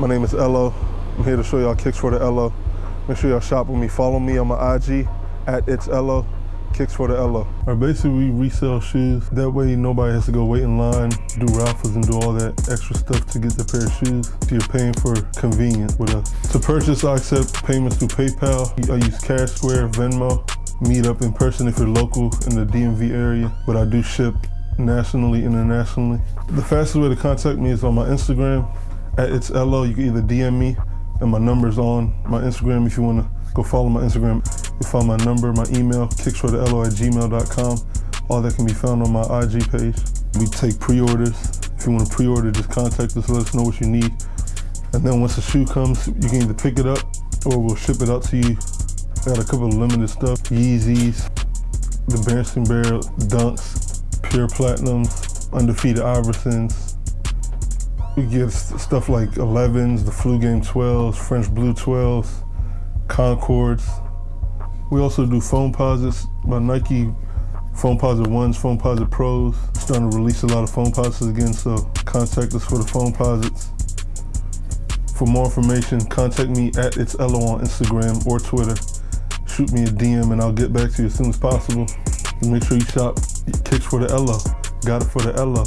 My name is Ello. I'm here to show y'all kicks for the Ello. Make sure y'all shop with me. Follow me on my IG at it's Ello. Kicks for the Ello. Or basically we resell shoes. That way nobody has to go wait in line, do raffles and do all that extra stuff to get the pair of shoes. So you're paying for convenience with us. To purchase, I accept payments through PayPal. I use Cash Square, Venmo. Meet up in person if you're local in the DMV area, but I do ship nationally, internationally. The fastest way to contact me is on my Instagram it's LO. You can either DM me and my number's on my Instagram if you want to go follow my Instagram. You find my number, my email, kicksfortheello at gmail.com. All that can be found on my IG page. We take pre-orders. If you want to pre-order, just contact us, let us know what you need. And then once the shoe comes, you can either pick it up or we'll ship it out to you. Got a couple of limited stuff, Yeezys, the Berenstain Bear Dunks, Pure Platinums, Undefeated Iversons. We get stuff like 11s, the Flu Game 12s, French Blue 12s, Concords. We also do Foamposites by Nike, Foamposite 1s, Foamposite Pros. Starting to release a lot of Foamposites again, so contact us for the Foamposites. For more information, contact me at It's Ello on Instagram or Twitter. Shoot me a DM and I'll get back to you as soon as possible. And make sure you shop Kicks for the Ello. Got it for the Ello.